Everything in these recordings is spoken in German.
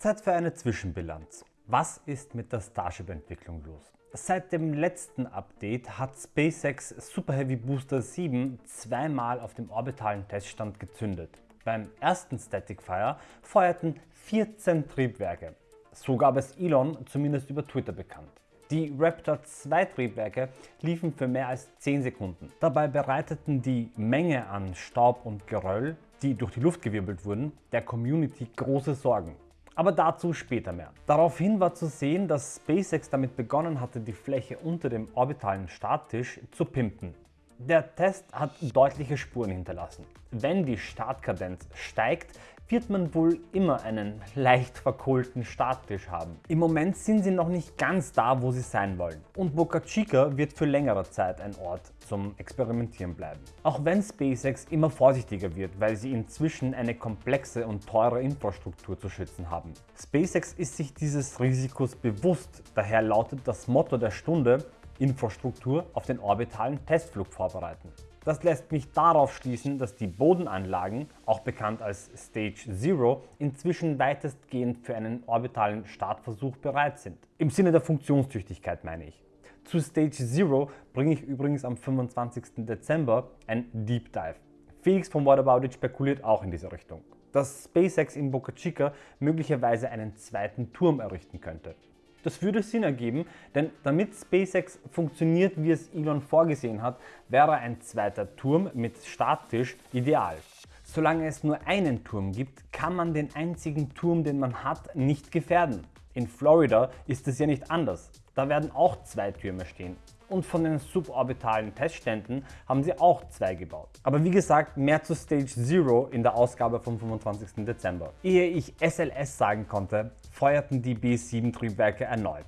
Zeit für eine Zwischenbilanz. Was ist mit der Starship-Entwicklung los? Seit dem letzten Update hat SpaceX Super Heavy Booster 7 zweimal auf dem orbitalen Teststand gezündet. Beim ersten Static Fire feuerten 14 Triebwerke. So gab es Elon zumindest über Twitter bekannt. Die Raptor 2 Triebwerke liefen für mehr als 10 Sekunden. Dabei bereiteten die Menge an Staub und Geröll, die durch die Luft gewirbelt wurden, der Community große Sorgen. Aber dazu später mehr. Daraufhin war zu sehen, dass SpaceX damit begonnen hatte, die Fläche unter dem orbitalen Starttisch zu pimpen. Der Test hat deutliche Spuren hinterlassen. Wenn die Startkadenz steigt, wird man wohl immer einen leicht verkohlten Starttisch haben. Im Moment sind sie noch nicht ganz da, wo sie sein wollen. Und Boca Chica wird für längere Zeit ein Ort zum Experimentieren bleiben. Auch wenn SpaceX immer vorsichtiger wird, weil sie inzwischen eine komplexe und teure Infrastruktur zu schützen haben. SpaceX ist sich dieses Risikos bewusst, daher lautet das Motto der Stunde Infrastruktur auf den orbitalen Testflug vorbereiten. Das lässt mich darauf schließen, dass die Bodenanlagen, auch bekannt als Stage Zero, inzwischen weitestgehend für einen orbitalen Startversuch bereit sind. Im Sinne der Funktionstüchtigkeit meine ich. Zu Stage Zero bringe ich übrigens am 25. Dezember ein Deep Dive. Felix von What About It spekuliert auch in diese Richtung, dass SpaceX in Boca Chica möglicherweise einen zweiten Turm errichten könnte. Das würde Sinn ergeben, denn damit SpaceX funktioniert, wie es Elon vorgesehen hat, wäre ein zweiter Turm mit Starttisch ideal. Solange es nur einen Turm gibt, kann man den einzigen Turm, den man hat, nicht gefährden. In Florida ist es ja nicht anders. Da werden auch zwei Türme stehen. Und von den suborbitalen Testständen haben sie auch zwei gebaut. Aber wie gesagt, mehr zu Stage Zero in der Ausgabe vom 25. Dezember. Ehe ich SLS sagen konnte, feuerten die B-7 erneut.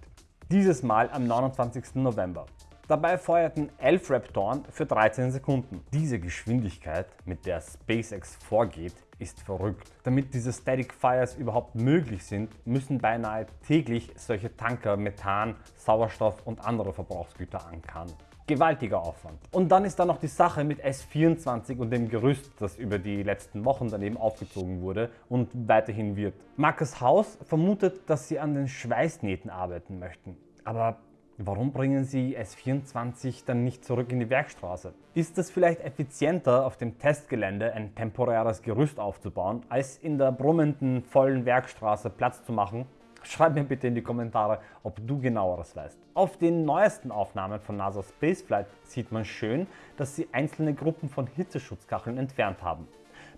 Dieses Mal am 29. November. Dabei feuerten 11 Raptoren für 13 Sekunden. Diese Geschwindigkeit, mit der SpaceX vorgeht, ist verrückt. Damit diese Static Fires überhaupt möglich sind, müssen beinahe täglich solche Tanker Methan, Sauerstoff und andere Verbrauchsgüter ankarren. Gewaltiger Aufwand. Und dann ist da noch die Sache mit S24 und dem Gerüst, das über die letzten Wochen daneben aufgezogen wurde und weiterhin wird. Marcus Haus vermutet, dass sie an den Schweißnähten arbeiten möchten. Aber Warum bringen Sie S24 dann nicht zurück in die Werkstraße? Ist es vielleicht effizienter, auf dem Testgelände ein temporäres Gerüst aufzubauen, als in der brummenden, vollen Werkstraße Platz zu machen? Schreib mir bitte in die Kommentare, ob du genaueres weißt. Auf den neuesten Aufnahmen von NASA Spaceflight sieht man schön, dass sie einzelne Gruppen von Hitzeschutzkacheln entfernt haben.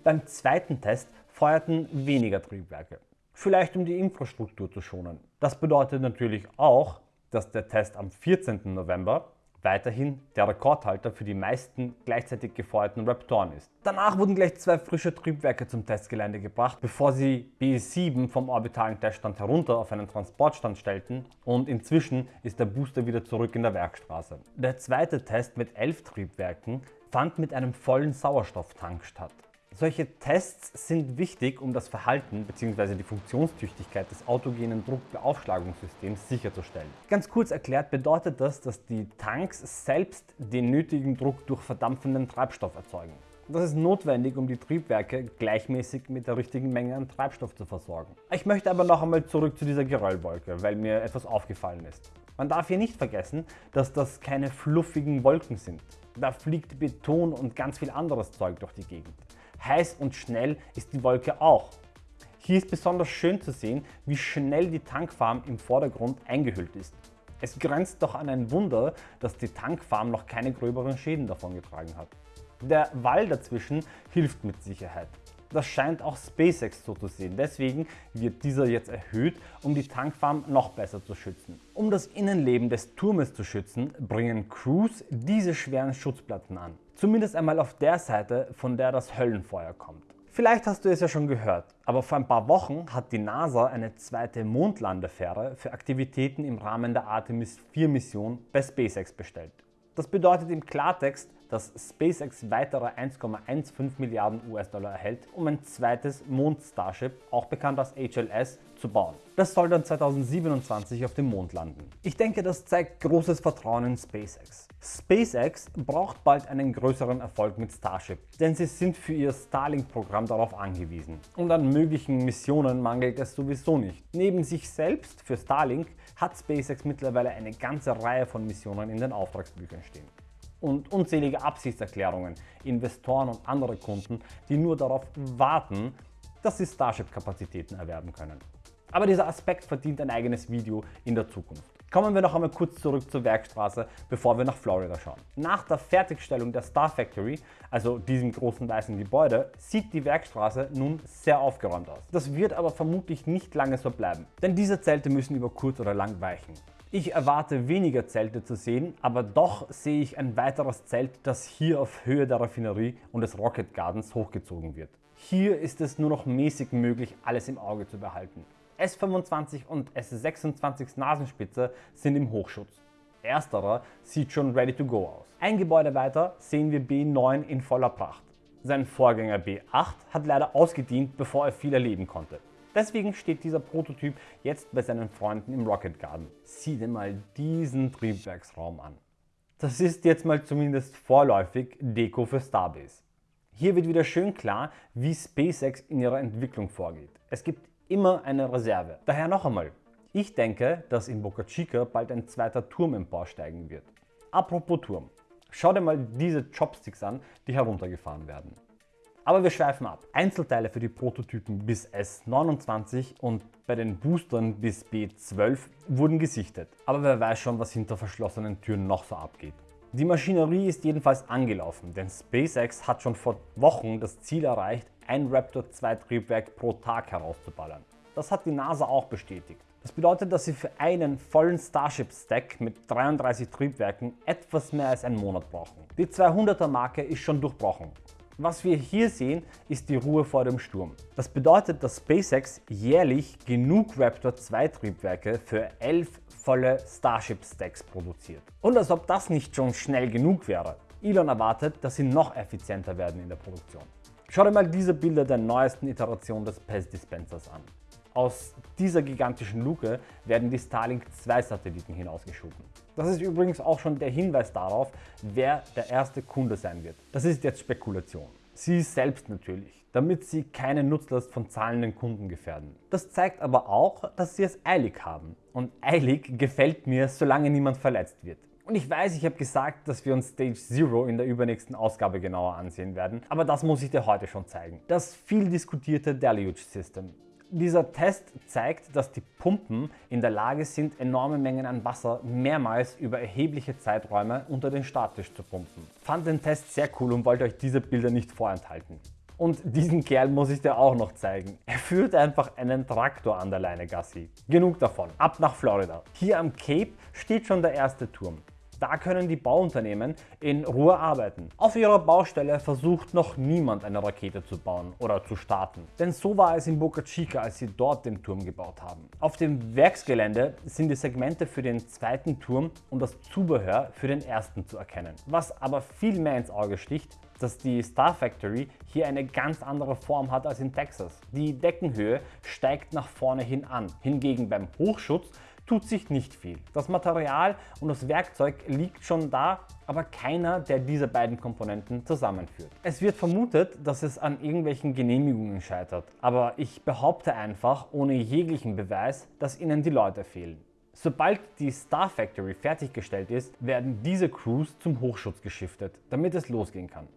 Beim zweiten Test feuerten weniger Triebwerke. Vielleicht um die Infrastruktur zu schonen. Das bedeutet natürlich auch, dass der Test am 14. November weiterhin der Rekordhalter für die meisten gleichzeitig gefeuerten Raptoren ist. Danach wurden gleich zwei frische Triebwerke zum Testgelände gebracht, bevor sie B7 vom orbitalen Teststand herunter auf einen Transportstand stellten und inzwischen ist der Booster wieder zurück in der Werkstraße. Der zweite Test mit elf Triebwerken fand mit einem vollen Sauerstofftank statt. Solche Tests sind wichtig, um das Verhalten bzw. die Funktionstüchtigkeit des autogenen Druckbeaufschlagungssystems sicherzustellen. Ganz kurz erklärt bedeutet das, dass die Tanks selbst den nötigen Druck durch verdampfenden Treibstoff erzeugen. Das ist notwendig, um die Triebwerke gleichmäßig mit der richtigen Menge an Treibstoff zu versorgen. Ich möchte aber noch einmal zurück zu dieser Geröllwolke, weil mir etwas aufgefallen ist. Man darf hier nicht vergessen, dass das keine fluffigen Wolken sind. Da fliegt Beton und ganz viel anderes Zeug durch die Gegend. Heiß und schnell ist die Wolke auch. Hier ist besonders schön zu sehen, wie schnell die Tankfarm im Vordergrund eingehüllt ist. Es grenzt doch an ein Wunder, dass die Tankfarm noch keine gröberen Schäden davongetragen hat. Der Wall dazwischen hilft mit Sicherheit. Das scheint auch SpaceX so zu sehen, deswegen wird dieser jetzt erhöht, um die Tankfarm noch besser zu schützen. Um das Innenleben des Turmes zu schützen, bringen Crews diese schweren Schutzplatten an. Zumindest einmal auf der Seite, von der das Höllenfeuer kommt. Vielleicht hast du es ja schon gehört, aber vor ein paar Wochen hat die NASA eine zweite Mondlandefähre für Aktivitäten im Rahmen der Artemis 4 Mission bei SpaceX bestellt. Das bedeutet im Klartext, dass SpaceX weitere 1,15 Milliarden US-Dollar erhält, um ein zweites Mond-Starship, auch bekannt als HLS, zu bauen. Das soll dann 2027 auf dem Mond landen. Ich denke, das zeigt großes Vertrauen in SpaceX. SpaceX braucht bald einen größeren Erfolg mit Starship, denn sie sind für ihr Starlink-Programm darauf angewiesen. Und an möglichen Missionen mangelt es sowieso nicht. Neben sich selbst für Starlink hat SpaceX mittlerweile eine ganze Reihe von Missionen in den Auftragsbüchern stehen und unzählige Absichtserklärungen, Investoren und andere Kunden, die nur darauf warten, dass sie Starship-Kapazitäten erwerben können. Aber dieser Aspekt verdient ein eigenes Video in der Zukunft. Kommen wir noch einmal kurz zurück zur Werkstraße, bevor wir nach Florida schauen. Nach der Fertigstellung der Star Factory, also diesem großen weißen Gebäude, sieht die Werkstraße nun sehr aufgeräumt aus. Das wird aber vermutlich nicht lange so bleiben, denn diese Zelte müssen über kurz oder lang weichen. Ich erwarte weniger Zelte zu sehen, aber doch sehe ich ein weiteres Zelt, das hier auf Höhe der Raffinerie und des Rocket Gardens hochgezogen wird. Hier ist es nur noch mäßig möglich, alles im Auge zu behalten. S25 und S26 Nasenspitze sind im Hochschutz. Ersterer sieht schon ready to go aus. Ein Gebäude weiter sehen wir B9 in voller Pracht. Sein Vorgänger B8 hat leider ausgedient, bevor er viel erleben konnte. Deswegen steht dieser Prototyp jetzt bei seinen Freunden im Rocket Garden. Sieh dir mal diesen Triebwerksraum an. Das ist jetzt mal zumindest vorläufig Deko für Starbase. Hier wird wieder schön klar, wie SpaceX in ihrer Entwicklung vorgeht. Es gibt immer eine Reserve. Daher noch einmal, ich denke, dass in Boca Chica bald ein zweiter Turm emporsteigen wird. Apropos Turm, schau dir mal diese Chopsticks an, die heruntergefahren werden. Aber wir schweifen ab. Einzelteile für die Prototypen bis S29 und bei den Boostern bis B12 wurden gesichtet. Aber wer weiß schon, was hinter verschlossenen Türen noch so abgeht. Die Maschinerie ist jedenfalls angelaufen, denn SpaceX hat schon vor Wochen das Ziel erreicht, ein Raptor 2 Triebwerk pro Tag herauszuballern. Das hat die NASA auch bestätigt. Das bedeutet, dass sie für einen vollen Starship-Stack mit 33 Triebwerken etwas mehr als einen Monat brauchen. Die 200er Marke ist schon durchbrochen. Was wir hier sehen, ist die Ruhe vor dem Sturm. Das bedeutet, dass SpaceX jährlich genug Raptor 2 Triebwerke für 11 volle Starship Stacks produziert. Und als ob das nicht schon schnell genug wäre. Elon erwartet, dass sie noch effizienter werden in der Produktion. Schau dir mal diese Bilder der neuesten Iteration des PES Dispensers an. Aus dieser gigantischen Luke werden die Starlink 2 Satelliten hinausgeschoben. Das ist übrigens auch schon der Hinweis darauf, wer der erste Kunde sein wird. Das ist jetzt Spekulation. Sie selbst natürlich, damit sie keine Nutzlast von zahlenden Kunden gefährden. Das zeigt aber auch, dass sie es eilig haben. Und eilig gefällt mir, solange niemand verletzt wird. Und ich weiß, ich habe gesagt, dass wir uns Stage Zero in der übernächsten Ausgabe genauer ansehen werden, aber das muss ich dir heute schon zeigen. Das viel diskutierte Deluge System. Dieser Test zeigt, dass die Pumpen in der Lage sind, enorme Mengen an Wasser mehrmals über erhebliche Zeiträume unter den Starttisch zu pumpen. Fand den Test sehr cool und wollte euch diese Bilder nicht vorenthalten. Und diesen Kerl muss ich dir auch noch zeigen. Er führt einfach einen Traktor an der Leine Gassi. Genug davon, ab nach Florida. Hier am Cape steht schon der erste Turm. Da können die Bauunternehmen in Ruhe arbeiten. Auf ihrer Baustelle versucht noch niemand eine Rakete zu bauen oder zu starten. Denn so war es in Boca Chica, als sie dort den Turm gebaut haben. Auf dem Werksgelände sind die Segmente für den zweiten Turm und das Zubehör für den ersten zu erkennen. Was aber viel mehr ins Auge sticht, dass die Star Factory hier eine ganz andere Form hat als in Texas. Die Deckenhöhe steigt nach vorne hin an. Hingegen beim Hochschutz tut sich nicht viel. Das Material und das Werkzeug liegt schon da, aber keiner der diese beiden Komponenten zusammenführt. Es wird vermutet, dass es an irgendwelchen Genehmigungen scheitert, aber ich behaupte einfach ohne jeglichen Beweis, dass ihnen die Leute fehlen. Sobald die Star Factory fertiggestellt ist, werden diese Crews zum Hochschutz geschiftet, damit es losgehen kann.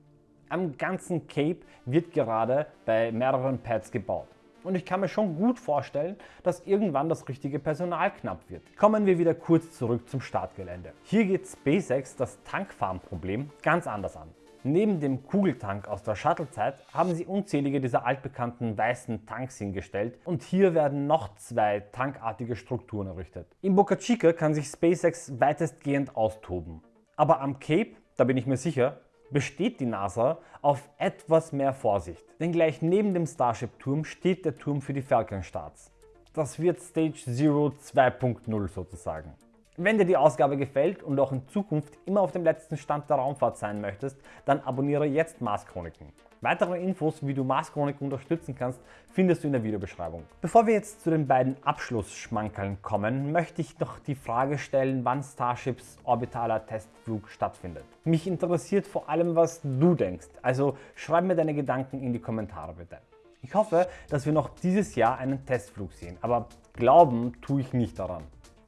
Am ganzen Cape wird gerade bei mehreren Pads gebaut. Und ich kann mir schon gut vorstellen, dass irgendwann das richtige Personal knapp wird. Kommen wir wieder kurz zurück zum Startgelände. Hier geht SpaceX das Tankfarm-Problem ganz anders an. Neben dem Kugeltank aus der Shuttle-Zeit haben sie unzählige dieser altbekannten weißen Tanks hingestellt und hier werden noch zwei tankartige Strukturen errichtet. In Boca Chica kann sich SpaceX weitestgehend austoben. Aber am Cape, da bin ich mir sicher, besteht die NASA auf etwas mehr Vorsicht. Denn gleich neben dem Starship-Turm steht der Turm für die Falcon-Starts. Das wird Stage Zero 2.0 sozusagen. Wenn dir die Ausgabe gefällt und auch in Zukunft immer auf dem letzten Stand der Raumfahrt sein möchtest, dann abonniere jetzt Mars Chroniken. Weitere Infos, wie du Mars Chroniken unterstützen kannst, findest du in der Videobeschreibung. Bevor wir jetzt zu den beiden Abschlussschmankeln kommen, möchte ich noch die Frage stellen, wann Starships orbitaler Testflug stattfindet. Mich interessiert vor allem, was du denkst, also schreib mir deine Gedanken in die Kommentare bitte. Ich hoffe, dass wir noch dieses Jahr einen Testflug sehen, aber glauben tue ich nicht daran.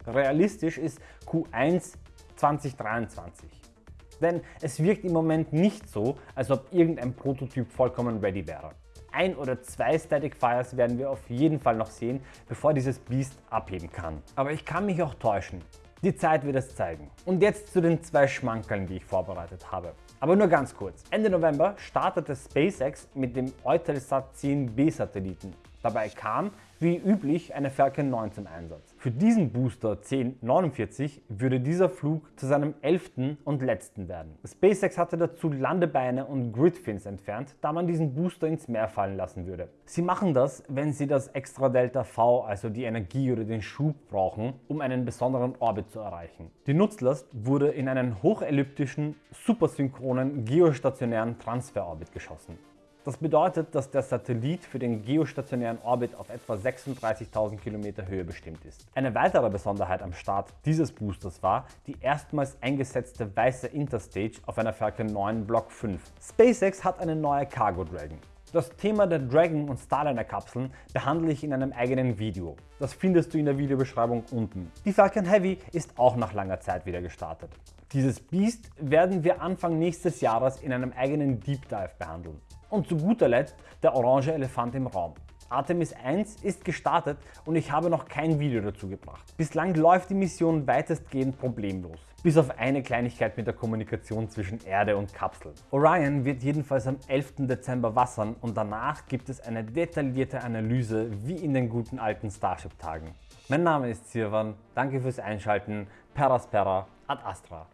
Realistisch ist Q1 2023. Denn es wirkt im Moment nicht so, als ob irgendein Prototyp vollkommen ready wäre. Ein oder zwei Static Fires werden wir auf jeden Fall noch sehen, bevor dieses Beast abheben kann. Aber ich kann mich auch täuschen. Die Zeit wird es zeigen. Und jetzt zu den zwei Schmankeln, die ich vorbereitet habe. Aber nur ganz kurz. Ende November startete SpaceX mit dem Eutelsat 10B Satelliten. Dabei kam wie üblich eine Falcon 9 zum Einsatz. Für diesen Booster 1049 würde dieser Flug zu seinem elften und letzten werden. SpaceX hatte dazu Landebeine und Gridfins entfernt, da man diesen Booster ins Meer fallen lassen würde. Sie machen das, wenn sie das Extra Delta V, also die Energie oder den Schub brauchen, um einen besonderen Orbit zu erreichen. Die Nutzlast wurde in einen hochelliptischen, supersynchronen, geostationären Transferorbit geschossen. Das bedeutet, dass der Satellit für den geostationären Orbit auf etwa 36.000 Kilometer Höhe bestimmt ist. Eine weitere Besonderheit am Start dieses Boosters war die erstmals eingesetzte weiße Interstage auf einer Falcon 9 Block 5. SpaceX hat eine neue Cargo Dragon. Das Thema der Dragon und Starliner Kapseln behandle ich in einem eigenen Video. Das findest du in der Videobeschreibung unten. Die Falcon Heavy ist auch nach langer Zeit wieder gestartet. Dieses Beast werden wir Anfang nächstes Jahres in einem eigenen Deep Dive behandeln. Und zu guter Letzt der orange Elefant im Raum. Artemis 1 ist gestartet und ich habe noch kein Video dazu gebracht. Bislang läuft die Mission weitestgehend problemlos, bis auf eine Kleinigkeit mit der Kommunikation zwischen Erde und Kapsel. Orion wird jedenfalls am 11. Dezember wassern und danach gibt es eine detaillierte Analyse wie in den guten alten Starship-Tagen. Mein Name ist Sirvan, danke fürs Einschalten, Peraspera ad Astra.